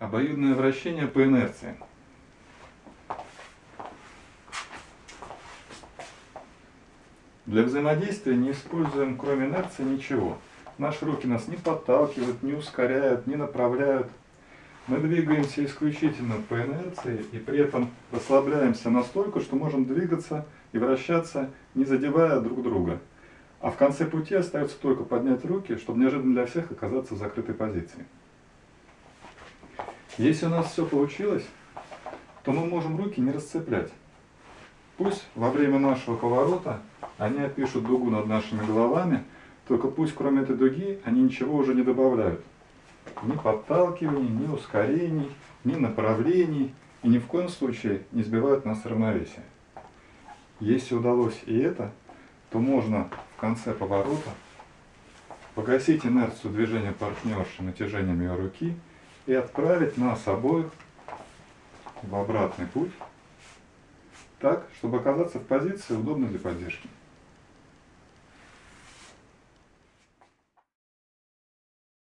Обоюдное вращение по инерции. Для взаимодействия не используем кроме инерции ничего. Наши руки нас не подталкивают, не ускоряют, не направляют. Мы двигаемся исключительно по инерции и при этом расслабляемся настолько, что можем двигаться и вращаться, не задевая друг друга. А в конце пути остается только поднять руки, чтобы неожиданно для всех оказаться в закрытой позиции. Если у нас все получилось, то мы можем руки не расцеплять. Пусть во время нашего поворота они опишут дугу над нашими головами, только пусть кроме этой дуги они ничего уже не добавляют. Ни подталкиваний, ни ускорений, ни направлений, и ни в коем случае не сбивают нас с равновесия. Если удалось и это, то можно в конце поворота погасить инерцию движения партнерши натяжением ее руки и отправить нас обоих в обратный путь, так, чтобы оказаться в позиции, удобной для поддержки.